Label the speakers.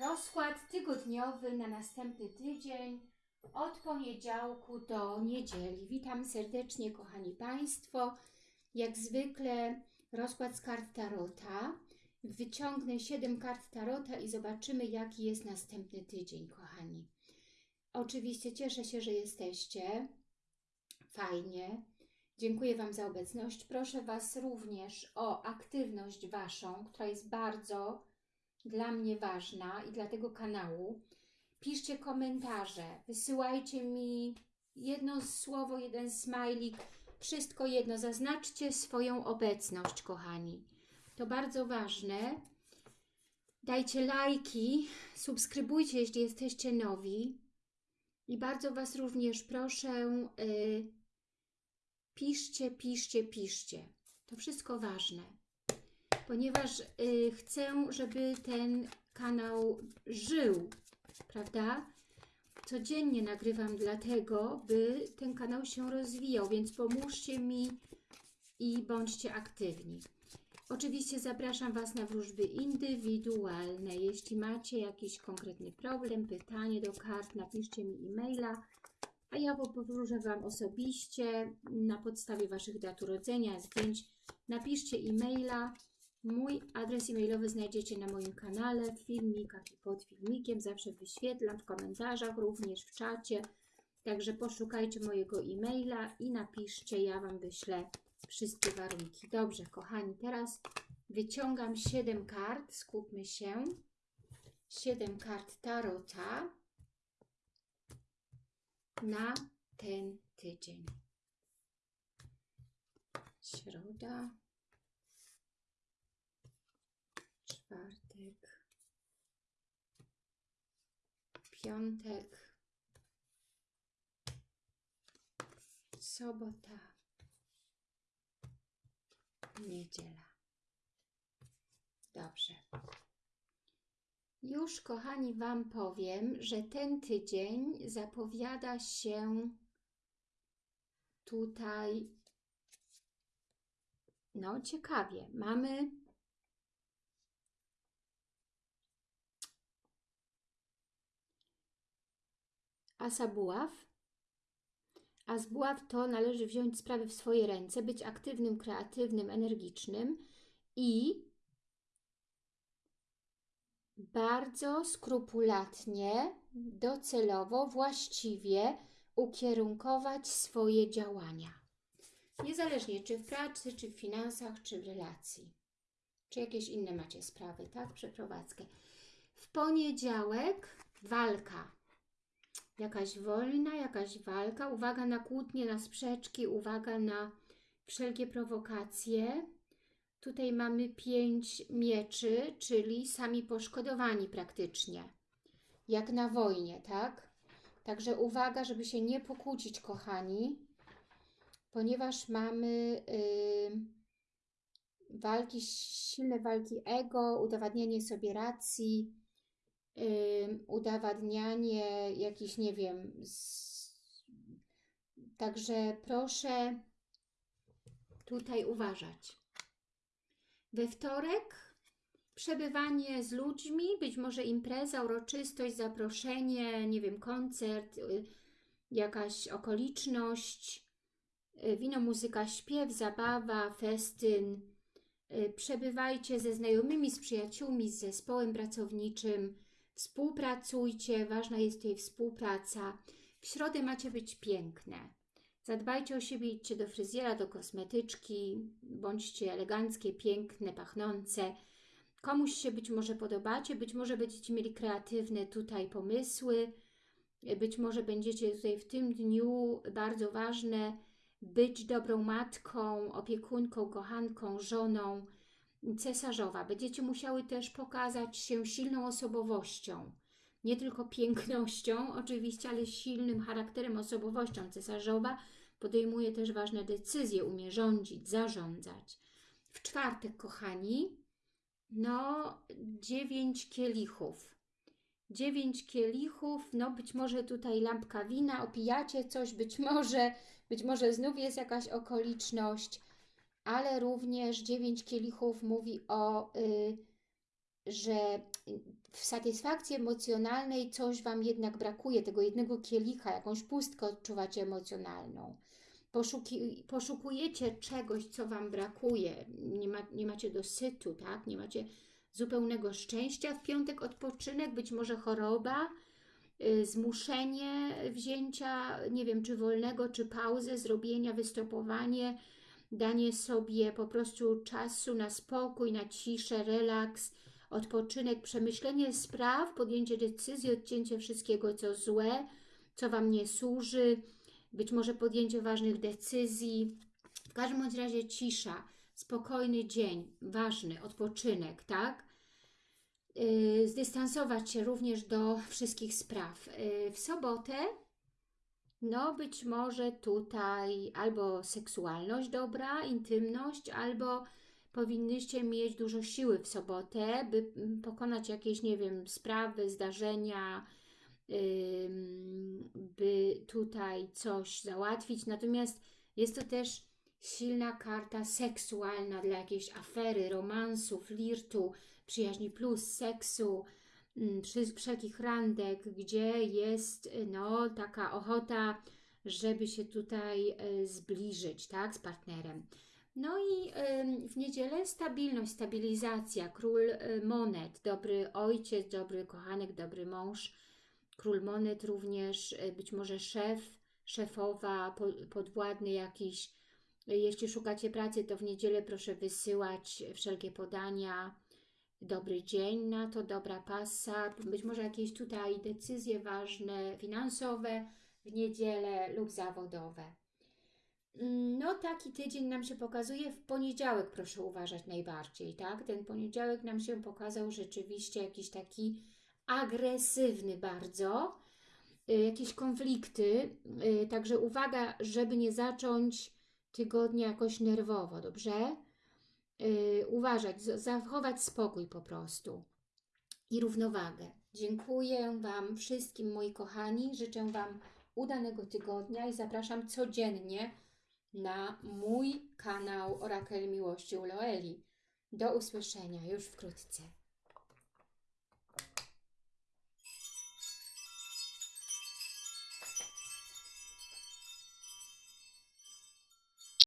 Speaker 1: Rozkład tygodniowy na następny tydzień od poniedziałku do niedzieli. Witam serdecznie, kochani Państwo. Jak zwykle rozkład z kart Tarota. Wyciągnę 7 kart Tarota i zobaczymy, jaki jest następny tydzień, kochani. Oczywiście cieszę się, że jesteście. Fajnie. Dziękuję Wam za obecność. Proszę Was również o aktywność Waszą, która jest bardzo dla mnie ważna i dla tego kanału. Piszcie komentarze, wysyłajcie mi jedno słowo, jeden smajlik, wszystko jedno. Zaznaczcie swoją obecność, kochani. To bardzo ważne. Dajcie lajki, subskrybujcie, jeśli jesteście nowi. I bardzo Was również proszę, yy, piszcie, piszcie, piszcie. To wszystko ważne ponieważ y, chcę, żeby ten kanał żył, prawda? Codziennie nagrywam dlatego, by ten kanał się rozwijał, więc pomóżcie mi i bądźcie aktywni. Oczywiście zapraszam Was na wróżby indywidualne. Jeśli macie jakiś konkretny problem, pytanie do kart, napiszcie mi e-maila, a ja powróżę Wam osobiście na podstawie Waszych dat urodzenia, zdjęć. Napiszcie e-maila, Mój adres e-mailowy znajdziecie na moim kanale, w filmikach i pod filmikiem. Zawsze wyświetlam w komentarzach, również w czacie. Także poszukajcie mojego e-maila i napiszcie, ja Wam wyślę wszystkie warunki. Dobrze, kochani, teraz wyciągam 7 kart, skupmy się. 7 kart Tarota na ten tydzień. Środa, czwartek, piątek, sobota, niedziela. Dobrze. Już, kochani, Wam powiem, że ten tydzień zapowiada się tutaj no ciekawie. Mamy asa buław. A z buław to należy wziąć sprawy w swoje ręce, być aktywnym, kreatywnym, energicznym i bardzo skrupulatnie, docelowo, właściwie ukierunkować swoje działania. Niezależnie czy w pracy, czy w finansach, czy w relacji. Czy jakieś inne macie sprawy, tak? Przeprowadzkę. W poniedziałek walka jakaś wojna, jakaś walka, uwaga na kłótnie, na sprzeczki, uwaga na wszelkie prowokacje. Tutaj mamy pięć mieczy, czyli sami poszkodowani praktycznie, jak na wojnie, tak? Także uwaga, żeby się nie pokłócić, kochani, ponieważ mamy yy, walki, silne walki ego, udowadnianie sobie racji, udowadnianie jakiś, nie wiem, z... także proszę tutaj uważać. We wtorek przebywanie z ludźmi, być może impreza, uroczystość, zaproszenie, nie wiem, koncert, y, jakaś okoliczność, y, wino, muzyka, śpiew, zabawa, festyn. Y, przebywajcie ze znajomymi, z przyjaciółmi, z zespołem pracowniczym, Współpracujcie, ważna jest tutaj współpraca. W środę macie być piękne. Zadbajcie o siebie, idźcie do fryzjera, do kosmetyczki, bądźcie eleganckie, piękne, pachnące. Komuś się być może podobacie, być może będziecie mieli kreatywne tutaj pomysły, być może będziecie tutaj w tym dniu bardzo ważne być dobrą matką, opiekunką, kochanką, żoną, cesarzowa. Będziecie musiały też pokazać się silną osobowością. Nie tylko pięknością oczywiście, ale silnym charakterem, osobowością. Cesarzowa podejmuje też ważne decyzje, umie rządzić, zarządzać. W czwartek, kochani, no dziewięć kielichów. Dziewięć kielichów, no być może tutaj lampka wina, opijacie coś, być może, być może znów jest jakaś okoliczność, ale również dziewięć kielichów mówi o y, że w satysfakcji emocjonalnej coś Wam jednak brakuje, tego jednego kielicha, jakąś pustkę odczuwacie emocjonalną. Poszuki, poszukujecie czegoś, co Wam brakuje, nie, ma, nie macie dosytu, tak? nie macie zupełnego szczęścia. W piątek odpoczynek, być może choroba, y, zmuszenie wzięcia, nie wiem, czy wolnego, czy pauzę, zrobienia, wystopowanie, danie sobie po prostu czasu na spokój, na ciszę, relaks, odpoczynek, przemyślenie spraw, podjęcie decyzji, odcięcie wszystkiego, co złe, co Wam nie służy, być może podjęcie ważnych decyzji. W każdym bądź razie cisza, spokojny dzień, ważny, odpoczynek, tak? Yy, zdystansować się również do wszystkich spraw. Yy, w sobotę, no być może tutaj albo seksualność dobra, intymność, albo powinnyście mieć dużo siły w sobotę, by mm, pokonać jakieś, nie wiem, sprawy, zdarzenia, by tutaj coś załatwić. Natomiast jest to też silna karta seksualna dla jakiejś afery, romansu, flirtu, przyjaźni plus, seksu, wszelkich randek, gdzie jest no, taka ochota, żeby się tutaj e, zbliżyć tak, z partnerem. No i w niedzielę stabilność, stabilizacja, król y, monet, dobry ojciec, dobry kochanek, dobry mąż, król monet również, y, być może szef, szefowa, po, podwładny jakiś. Jeśli szukacie pracy, to w niedzielę proszę wysyłać wszelkie podania, dobry dzień na to, dobra pasa, być może jakieś tutaj decyzje ważne, finansowe w niedzielę lub zawodowe. No taki tydzień nam się pokazuje, w poniedziałek proszę uważać najbardziej, tak? Ten poniedziałek nam się pokazał rzeczywiście jakiś taki agresywny bardzo, y, jakieś konflikty, y, także uwaga, żeby nie zacząć tygodnia jakoś nerwowo, dobrze? Y, uważać, zachować spokój po prostu i równowagę. Dziękuję Wam wszystkim, moi kochani, życzę Wam udanego tygodnia i zapraszam codziennie na mój kanał Orakel Miłości u Loeli. Do usłyszenia już wkrótce.